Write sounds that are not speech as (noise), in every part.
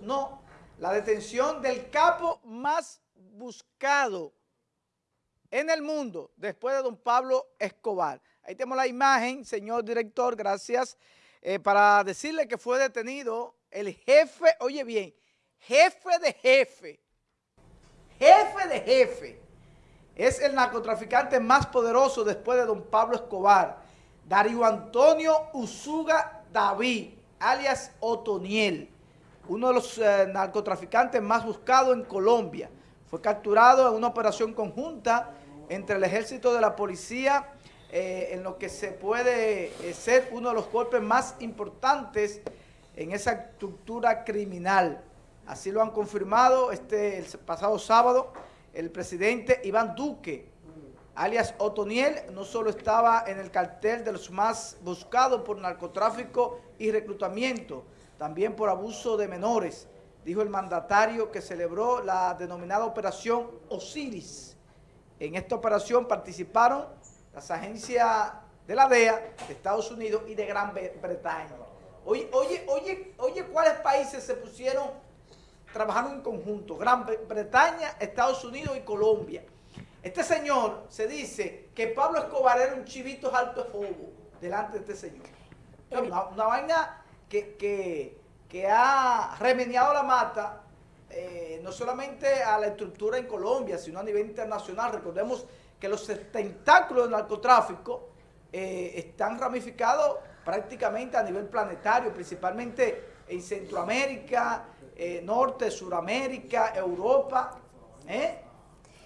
no. La detención del capo más buscado en el mundo después de don Pablo Escobar. Ahí tenemos la imagen, señor director, gracias, eh, para decirle que fue detenido el jefe, oye bien, jefe de jefe, jefe de jefe, es el narcotraficante más poderoso después de don Pablo Escobar, Darío Antonio Usuga David, alias Otoniel, uno de los eh, narcotraficantes más buscados en Colombia. Fue capturado en una operación conjunta entre el ejército de la policía, eh, en lo que se puede eh, ser uno de los golpes más importantes en esa estructura criminal. Así lo han confirmado este el pasado sábado el presidente Iván Duque, alias Otoniel, no solo estaba en el cartel de los más buscados por narcotráfico y reclutamiento, también por abuso de menores, dijo el mandatario que celebró la denominada Operación Osiris. En esta operación participaron las agencias de la DEA, de Estados Unidos y de Gran Bretaña. Oye, oye, oye, oye, ¿cuáles países se pusieron trabajando en conjunto? Gran Bretaña, Estados Unidos y Colombia. Este señor se dice que Pablo Escobar era un chivito alto de fuego delante de este señor. Una, vaina que, ha remediado la mata, eh, no solamente a la estructura en Colombia, sino a nivel internacional. Recordemos que los tentáculos del narcotráfico eh, están ramificados prácticamente a nivel planetario, principalmente en Centroamérica, eh, Norte, Suramérica, Europa.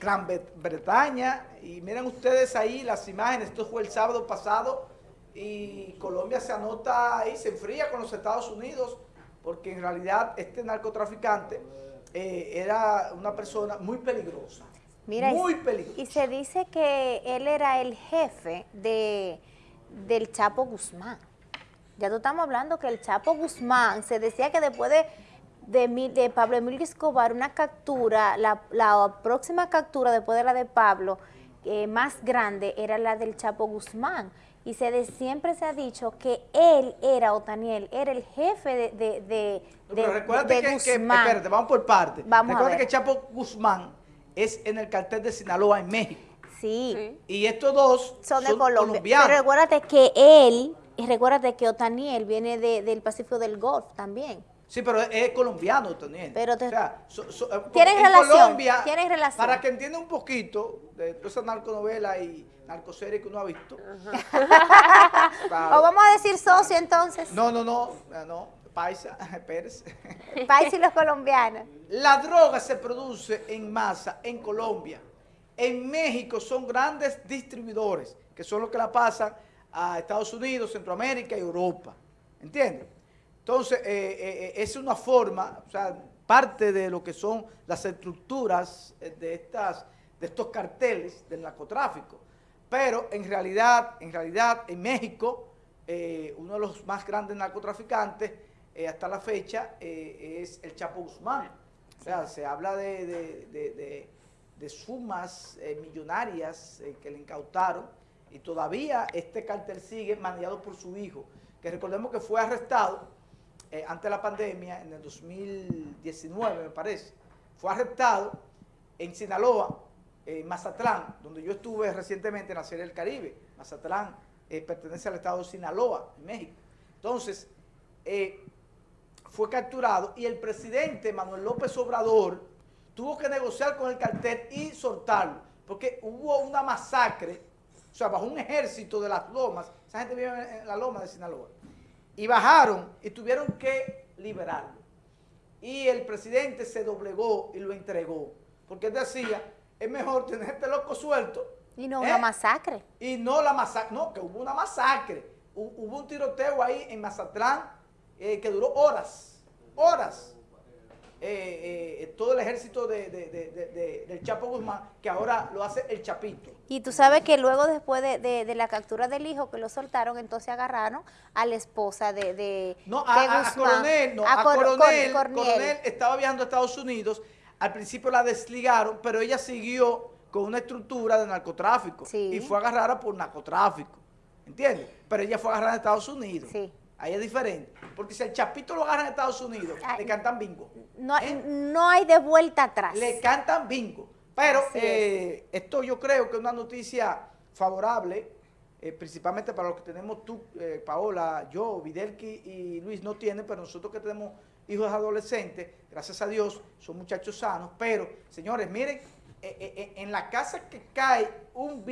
Gran Bretaña, y miren ustedes ahí las imágenes, esto fue el sábado pasado, y Colombia se anota ahí, se enfría con los Estados Unidos, porque en realidad este narcotraficante eh, era una persona muy peligrosa, muy peligrosa. Y se dice que él era el jefe de, del Chapo Guzmán. Ya no estamos hablando que el Chapo Guzmán, se decía que después de de, Pablo Emilio Escobar una captura, la, próxima captura después de la de Pablo, eh, más grande, era la del Chapo Guzmán. Y se siempre se ha dicho que él era, Otaniel, era el jefe de, de, de, Pero recuérdate que, espérate, vamos por parte. Vamos recuerda que Chapo Guzmán es en el cartel de Sinaloa en México. Sí. Y estos dos son, de Colombia. colombianos. Pero recuérdate que él, y recuérdate que Otaniel viene del Pacífico del Golf también. Sí, pero es, colombiano también. Pero te, o sea, ¿Tienes relación? Colombia, ¿Tienes relación? Para que entienda un poquito de toda esa narconovela y narcoserie que uno ha visto. (laughs) ¿O vamos a decir socio entonces? No, no, no, no, Paisa, (laughs) Pérez. (laughs) Paisa y los colombianos. La droga se produce en masa en Colombia. En México son grandes distribuidores, que son los que la pasan a Estados Unidos, Centroamérica y Europa. ¿Entiendes? Entonces, eh, eh, eh, es una forma, o sea, parte de lo que son las estructuras de, estas, de estos carteles del narcotráfico. Pero en realidad, en realidad, en México, uno de los más grandes narcotraficantes hasta la fecha es el Chapo Guzmán. O sea, se habla de, de sumas millonarias que le incautaron y todavía este cartel sigue manejado por su hijo, que recordemos que fue arrestado eh, antes la pandemia, en el 2019 me parece, fue arrestado en Sinaloa, en Mazatlán, donde yo estuve recientemente en la Serie del Caribe. Mazatlán eh, pertenece al estado de Sinaloa, en México. Entonces, eh, fue capturado y el presidente Manuel López Obrador tuvo que negociar con el cartel y soltarlo, porque hubo una masacre, o sea, bajo un ejército de las lomas, esa gente vive en la loma de Sinaloa, y bajaron y tuvieron que liberarlo. Y el presidente se doblegó y lo entregó, porque decía, es mejor tenerte loco suelto. Y no una ¿eh? masacre. Y no la masacre, no, que hubo una masacre. Hubo un tiroteo ahí en Mazatlán eh, que duró horas, horas. Eh, eh, todo el ejército de, del Chapo Guzmán, que ahora lo hace el Chapito. Y tú sabes que luego después de, la captura del hijo que lo soltaron, entonces agarraron a la esposa de, no, a, Coronel, no, a, Coronel, Coronel estaba viajando a Estados Unidos, al principio la desligaron, pero ella siguió con una estructura de narcotráfico y fue agarrada por narcotráfico, ¿entiendes? Pero ella fue agarrada en Estados Unidos. Sí. Ahí es diferente. Porque si el chapito lo agarra en Estados Unidos, le cantan bingo. No, ¿eh? no hay de vuelta atrás. Le cantan bingo. Pero eh, esto yo creo que es una noticia favorable, eh, principalmente para los que tenemos tú, Paola, yo, Videlki y Luis no tienen, pero nosotros que tenemos hijos adolescentes, gracias a Dios, son muchachos sanos. Pero, señores, miren, en la casa que cae un,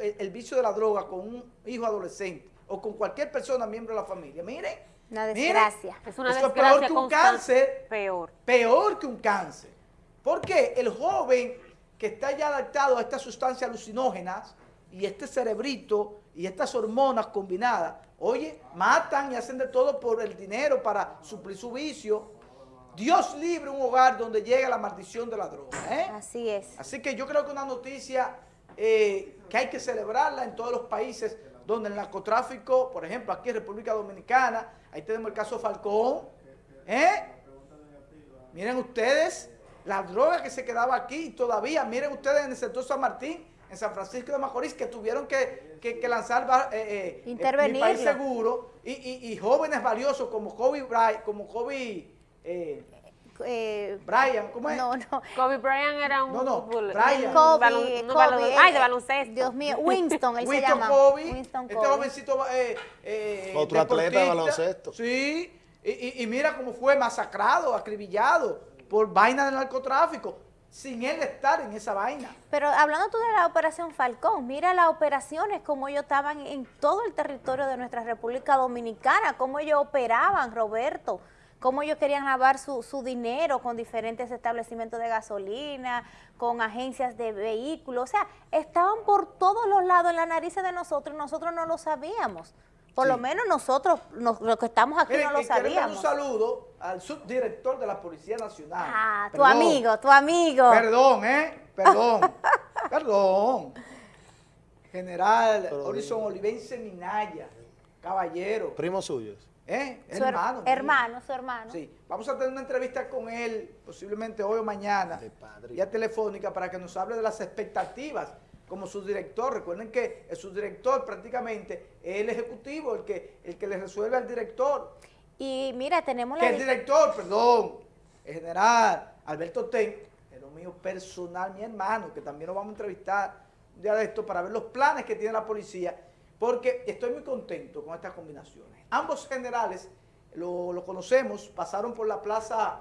el vicio de la droga con un hijo adolescente, o con cualquier persona miembro de la familia. Miren. Una desgracia. es una desgracia peor que un cáncer. Peor. Peor que un cáncer. Porque el joven que está ya adaptado a estas sustancias alucinógenas y este cerebrito y estas hormonas combinadas, oye, matan y hacen de todo por el dinero para suplir su vicio. Dios libre un hogar donde llega la maldición de la droga. ¿eh? Así es. Así que yo creo que una noticia eh, que hay que celebrarla en todos los países donde el narcotráfico, por ejemplo, aquí en República Dominicana, ahí tenemos el caso Falcón, ¿eh? Miren ustedes, la droga que se quedaba aquí todavía, miren ustedes en el sector San Martín, en San Francisco de Macorís, que tuvieron que, lanzar eh, eh, eh mi país seguro, y, jóvenes valiosos como Kobe Bryant, como Kobe... Eh, Brian, ¿cómo es? No, no. Kobe Bryant era un... No, no, Brian. Kobe, Kobe, ay, de baloncesto. Dios mío, Winston, él Winston se llama. Kobe, Winston este Kobe. Este jovencito eh, eh, Otro atleta de baloncesto. Sí, y, y, y, mira cómo fue masacrado, acribillado por vaina del narcotráfico sin él estar en esa vaina. Pero hablando tú de la operación Falcón, mira las operaciones, como ellos estaban en todo el territorio de nuestra República Dominicana, cómo ellos operaban, Roberto cómo ellos querían lavar su, su, dinero con diferentes establecimientos de gasolina, con agencias de vehículos, o sea, estaban por todos los lados en la nariz de nosotros y nosotros no lo sabíamos. Por lo menos nosotros, los que estamos aquí, no lo sabíamos. un saludo al subdirector de la Policía Nacional. Ah, tu amigo, tu amigo. Perdón, ¿eh? Perdón, (laughs) perdón. General Horizon Olivense Minaya, caballero. Primos suyos. ¿Eh? hermano. Hermano, su hermano. Sí, vamos a tener una entrevista con él, posiblemente hoy o mañana, ya telefónica, para que nos hable de las expectativas como subdirector. Recuerden que el subdirector prácticamente es el ejecutivo, el que, el que le resuelve al director. Y mira, tenemos la... Que el director, perdón, el general Alberto Ten, es lo mío personal, mi hermano, que también lo vamos a entrevistar un día de esto para ver los planes que tiene la policía, porque estoy muy contento con estas combinaciones. Ambos generales, lo, conocemos, pasaron por la plaza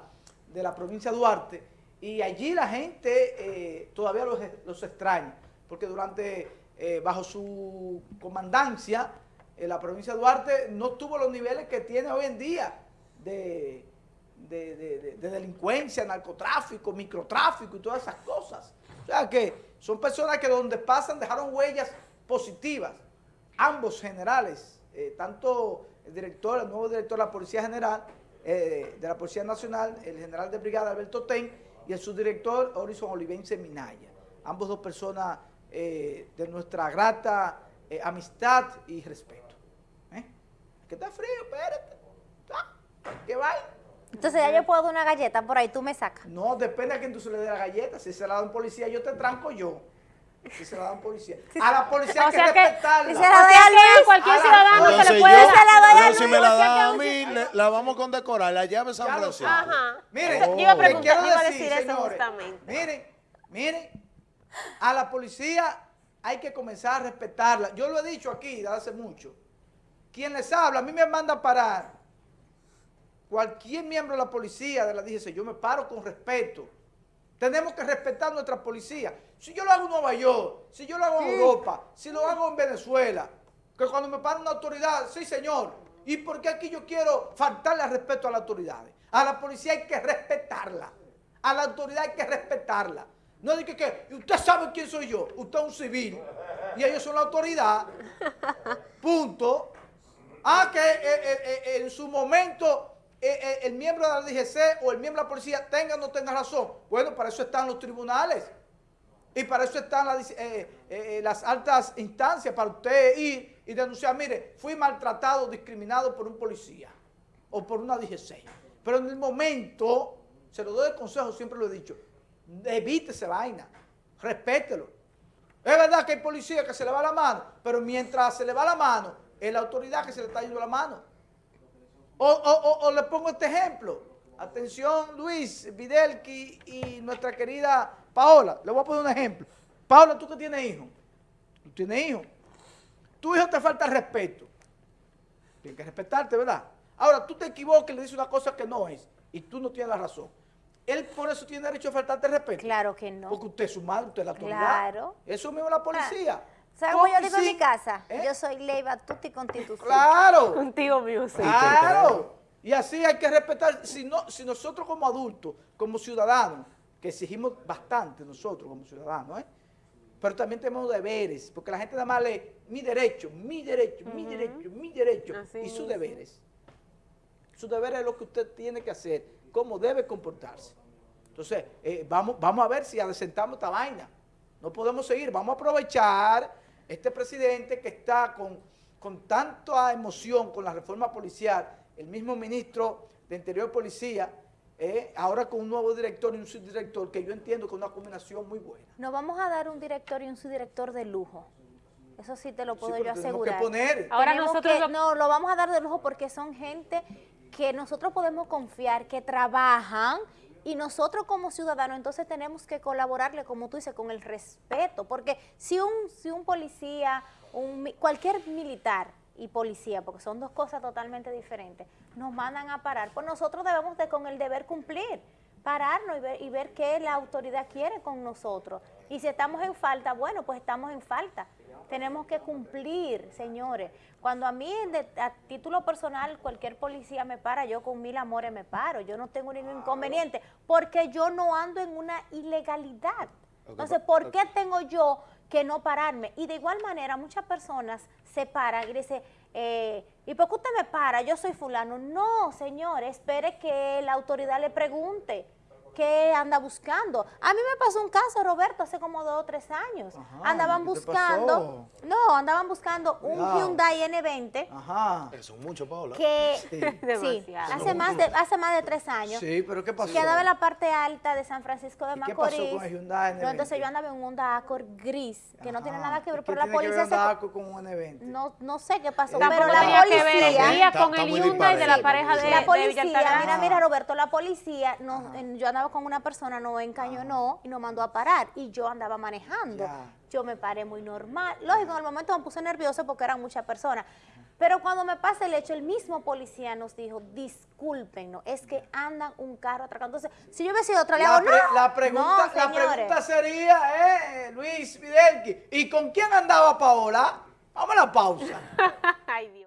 de la provincia de Duarte y allí la gente eh, todavía los, extraña, porque durante, eh, bajo su comandancia, eh, la provincia de Duarte no tuvo los niveles que tiene hoy en día de, de, delincuencia, narcotráfico, microtráfico y todas esas cosas. O sea que son personas que donde pasan dejaron huellas positivas. Ambos generales, tanto el director, el nuevo director de la Policía General, eh, de la Policía Nacional, el general de brigada Alberto Ten, y el subdirector Horizon Olivense Minaya. Ambos dos personas eh, de nuestra grata eh, amistad y respeto. ¿Eh? Que está frío, espérate. ¿Qué va? Entonces ya yo puedo dar una galleta por ahí, tú me sacas. No, depende a quién tú se le dé la galleta. Si se la da un policía, yo te tranco yo. Si se la da un policía. A la policía hay que respetarla. Si se la doy a cualquier ciudadano se le puede... Yo, se la doy a si me la da a mí, la vamos a condecorar. La llave San Francisco. Ajá. Miren, oh. iba a preguntar, iba a decir eso justamente. Miren, miren, a la policía hay que comenzar a respetarla. Yo lo he dicho aquí desde hace mucho. Quien les habla, a mí me manda a parar. Cualquier miembro de la policía de la DGC, yo me paro con respeto tenemos que respetar nuestra policía. Si yo lo hago en Nueva York, si yo lo hago en Europa, si lo hago en Venezuela, que cuando me para una autoridad, sí señor, ¿y por qué aquí yo quiero faltarle al respeto a las autoridades? A la policía hay que respetarla, a la autoridad hay que respetarla. No diga que, usted sabe quién soy yo, usted es un civil y ellos son la autoridad, (laughs) punto. Ah, que eh, eh, eh, en su momento el miembro de la DGC o el miembro de la policía tenga o no tenga razón. Bueno, para eso están los tribunales y para eso están las, eh, altas instancias, para usted ir y denunciar, mire, fui maltratado, discriminado por un policía o por una DGC. Pero en el momento, se lo doy de consejo, siempre lo he dicho, evite esa vaina, respételo. Es verdad que hay policía que se le va la mano, pero mientras se le va la mano, es la autoridad que se le está yendo la mano. O, o- le pongo este ejemplo. Atención, Luis, Videlki y nuestra querida Paola. Le voy a poner un ejemplo. Paola, tú que tienes hijos. Tú tienes hijos. Tu hijo te falta respeto. Tienes que respetarte, ¿verdad? Ahora, tú te equivocas y le dices una cosa que no es. Y tú no tienes la razón. Él por eso tiene derecho a faltarte respeto. Claro que no. Porque usted es su madre, usted es la autoridad. Claro. Eso mismo la policía. ¿Sabes cómo yo digo en mi casa? ¿eh? Yo soy Leiva Tutti Constitución. Claro. Contigo music. Claro. Y así hay que respetar. Si, no, si nosotros como adultos, como ciudadanos, que exigimos bastante nosotros como ciudadanos, ¿eh? pero también tenemos deberes, porque la gente nada más lee mi derecho, mi derecho, mi derecho, mi derecho, Así y sus deberes. Su deber es lo que usted tiene que hacer, cómo debe comportarse. Entonces, eh, vamos, vamos a ver si adecentamos esta vaina. No podemos seguir, vamos a aprovechar este presidente que está con, con tanta emoción con la reforma policial, el mismo ministro de Interior y Policía, eh, ahora con un nuevo director y un subdirector, que yo entiendo que es una combinación muy buena. Nos vamos a dar un director y un subdirector de lujo. Eso sí te lo puedo yo tenemos que asegurar. poner. Ahora Tenemos nosotros que- lo- no, lo vamos a dar de lujo porque son gente que nosotros podemos confiar, que trabajan y nosotros como ciudadanos entonces tenemos que colaborarle, como tú dices, con el respeto, porque si un, si un policía, un, cualquier militar y policía, porque son dos cosas totalmente diferentes, nos mandan a parar, pues nosotros debemos de con el deber cumplir, pararnos y ver, y ver qué la autoridad quiere con nosotros. Y si estamos en falta, bueno, pues estamos en falta. Tenemos que cumplir, señores. Cuando a mí, a título personal, cualquier policía me para, yo con mil amores me paro. Yo no tengo ningún inconveniente, porque yo no ando en una ilegalidad. Entonces, ¿por qué tengo yo que no pararme? Y de igual manera, muchas personas se paran y dicen, eh, ¿y por qué usted me para? Yo soy fulano. No, señor, espere que la autoridad le pregunte qué anda buscando. A mí me pasó un caso, Roberto, hace como dos o tres años. Ajá, andaban ¿qué te buscando, no, andaban buscando un. Hyundai N20 Ajá. Eso es mucho, Paola. que Sí. (laughs) hace más de hace más de tres años. Sí, pero ¿qué pasó? Quedaba en la parte alta de San Francisco de ¿Y qué Macorís. pasó con el Hyundai No, N20? entonces yo andaba en un Honda Accord gris, que no tiene nada que ¿Y ver, qué pero la tiene que ver policía se... Honda con un evento? No, no sé qué pasó, pero la tenía que ver el policía... día con el Hyundai de la pareja de. La policía, mira, mira Roberto, la policía, en- yo andaba con una persona, nos encañonó y nos mandó a parar y yo andaba manejando. Yo me paré muy normal. Lógico, en el momento me puse nerviosa porque eran muchas personas. Pero cuando me pasa el hecho, el mismo policía nos dijo, discúlpenos, es que andan un carro atracando. Entonces, si yo hubiera sido otra, le La, hago, pre- "No". la pregunta, No, la pregunta sería, eh, Luis Fidelki, ¿y con quién andaba Paola? Vamos a la pausa. (laughs) Ay, Dios.